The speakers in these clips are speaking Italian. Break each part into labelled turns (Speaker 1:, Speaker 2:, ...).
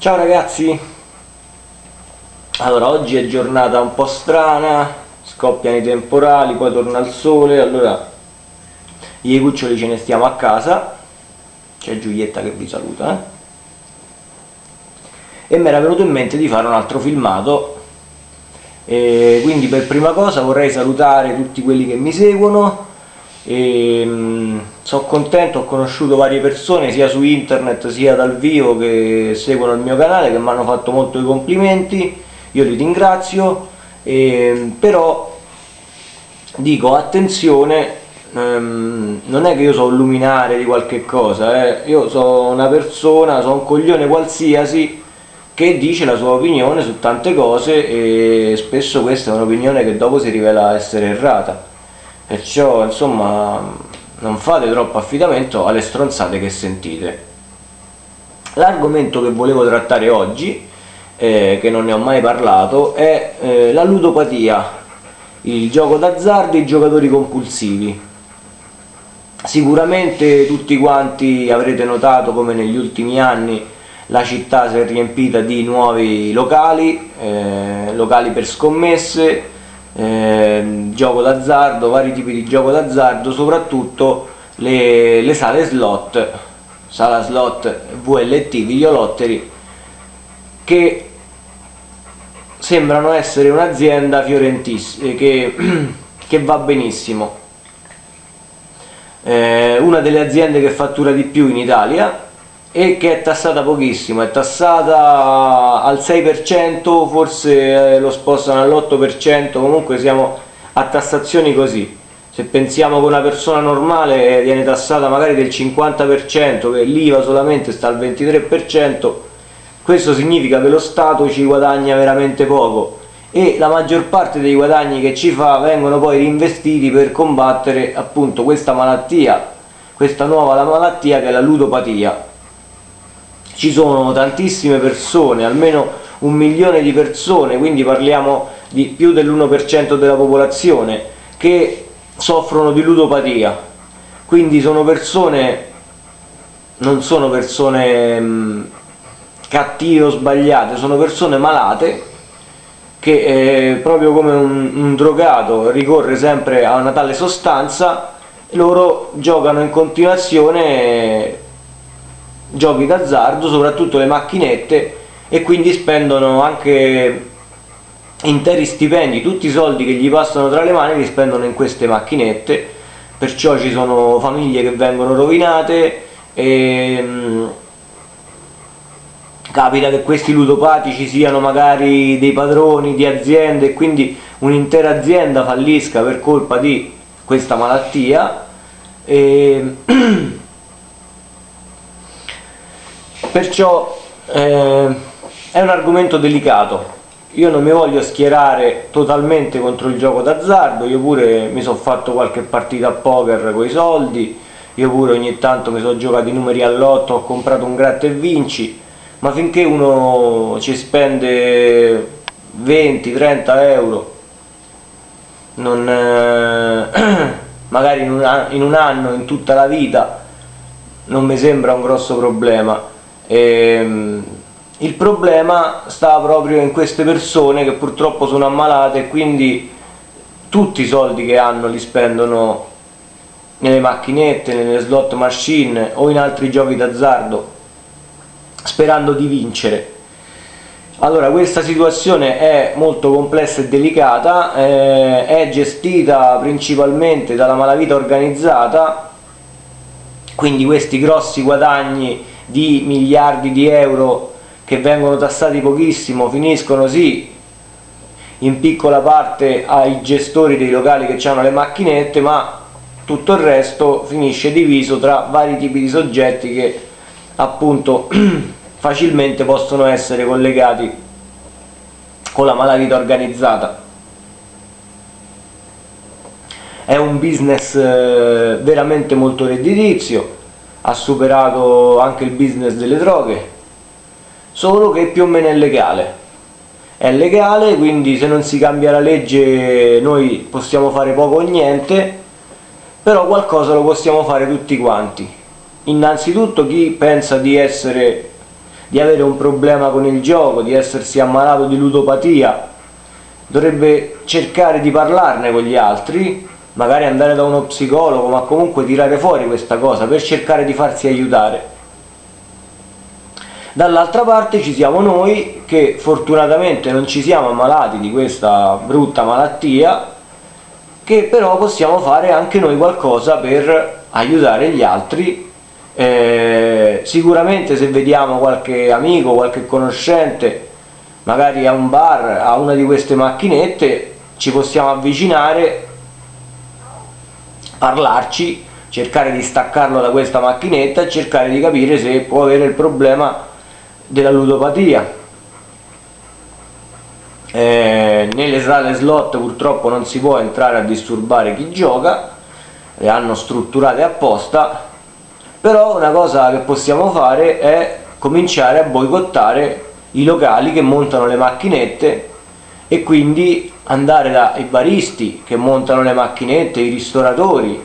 Speaker 1: Ciao ragazzi! Allora, oggi è giornata un po' strana, scoppiano i temporali, poi torna il sole, allora i cuccioli ce ne stiamo a casa, c'è Giulietta che vi saluta, eh? e mi era venuto in mente di fare un altro filmato, e quindi per prima cosa vorrei salutare tutti quelli che mi seguono, e mh, sono contento, ho conosciuto varie persone sia su internet sia dal vivo che seguono il mio canale che mi hanno fatto molto i complimenti. Io li ringrazio. E, però dico attenzione ehm, non è che io sono luminare di qualche cosa eh. io sono una persona, sono un coglione qualsiasi che dice la sua opinione su tante cose e spesso questa è un'opinione che dopo si rivela essere errata. Perciò insomma non fate troppo affidamento alle stronzate che sentite. L'argomento che volevo trattare oggi eh, che non ne ho mai parlato è eh, la ludopatia il gioco d'azzardo e i giocatori compulsivi. Sicuramente tutti quanti avrete notato come negli ultimi anni la città si è riempita di nuovi locali, eh, locali per scommesse, eh, gioco d'azzardo, vari tipi di gioco d'azzardo, soprattutto le, le, sale slot, sala slot VLT, videolottery, che sembrano essere un'azienda fiorentissima, che, che va benissimo. Eh, una delle aziende che fattura di più in Italia e che è tassata pochissimo, è tassata al 6%, forse eh, lo spostano all'8%, comunque siamo a tassazioni così. Se pensiamo che una persona normale viene tassata magari del 50%, che l'IVA solamente sta al 23%, questo significa che lo Stato ci guadagna veramente poco e la maggior parte dei guadagni che ci fa vengono poi reinvestiti per combattere appunto questa malattia, questa nuova malattia che è la ludopatia ci sono tantissime persone, almeno un milione di persone, quindi parliamo di più dell'1% della popolazione, che soffrono di ludopatia. Quindi sono persone, non sono persone mh, mm, cattive o sbagliate, sono persone malate che eh, proprio come un, un drogato ricorre sempre a una tale sostanza, loro giocano in continuazione giochi d'azzardo, soprattutto le macchinette e quindi spendono anche interi stipendi, tutti i soldi che gli passano tra le mani li spendono in queste macchinette, perciò ci sono famiglie che vengono rovinate e mh, capita che questi ludopatici siano magari dei padroni di aziende e quindi un'intera azienda fallisca per colpa di questa malattia. E perciò eh, è un argomento delicato. Io non mi voglio schierare totalmente contro il gioco d'azzardo io pure mi sono fatto qualche partita a poker con i soldi io pure ogni tanto mi sono giocato i numeri all'otto ho comprato un gratta e vinci ma finché uno ci spende 20-30 euro non, eh, magari in un, in un anno, in tutta la vita non mi sembra un grosso problema e, ehm, il problema sta proprio in queste persone che purtroppo sono ammalate e quindi tutti i soldi che hanno li spendono nelle macchinette, nelle slot machine o in altri giochi d'azzardo sperando di vincere. Allora questa situazione è molto complessa e delicata, eh, è gestita principalmente dalla malavita organizzata, quindi questi grossi guadagni di miliardi di euro che vengono tassati pochissimo finiscono sì in piccola parte ai gestori dei locali che hanno le macchinette ma tutto il resto finisce diviso tra vari tipi di soggetti che appunto facilmente possono essere collegati con la malavita organizzata. È un business eh, veramente molto redditizio ha superato anche il business delle droghe, solo che più o meno è legale. È legale, quindi se non si cambia la legge noi possiamo fare poco o niente, però qualcosa lo possiamo fare tutti quanti. Innanzitutto chi pensa di essere di avere un problema con il gioco, di essersi ammalato di ludopatia, dovrebbe cercare di parlarne con gli altri, magari andare da uno psicologo, ma comunque tirare fuori questa cosa per cercare di farsi aiutare. Dall'altra parte ci siamo noi che fortunatamente non ci siamo ammalati di questa brutta malattia, che però possiamo fare anche noi qualcosa per aiutare gli altri. Eh, sicuramente se vediamo qualche amico, qualche conoscente magari a un bar, a una di queste macchinette, ci possiamo avvicinare, parlarci, cercare di staccarlo da questa macchinetta e cercare di capire se può avere il problema della ludopatia. Eh, nelle sale slot purtroppo non si può entrare a disturbare chi gioca, le hanno strutturate apposta, però una cosa che possiamo fare è cominciare a boicottare i locali che montano le macchinette e quindi andare dai baristi che montano le macchinette, i ristoratori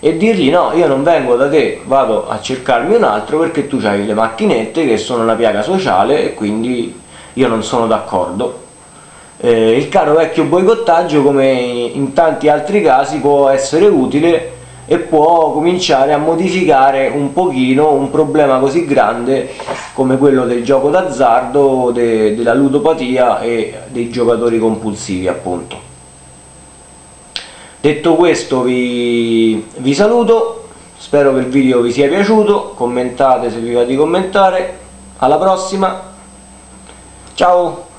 Speaker 1: e dirgli no, io non vengo da te, vado a cercarmi un altro perché tu hai le macchinette che sono una piaga sociale e quindi io non sono d'accordo. Eh, il caro vecchio boicottaggio come in tanti altri casi può essere utile e può cominciare a modificare un pochino un problema così grande come quello del gioco d'azzardo, de, della ludopatia e dei giocatori compulsivi appunto. Detto questo vi, vi saluto, spero che il video vi sia piaciuto, commentate se vi va di commentare, alla prossima, ciao!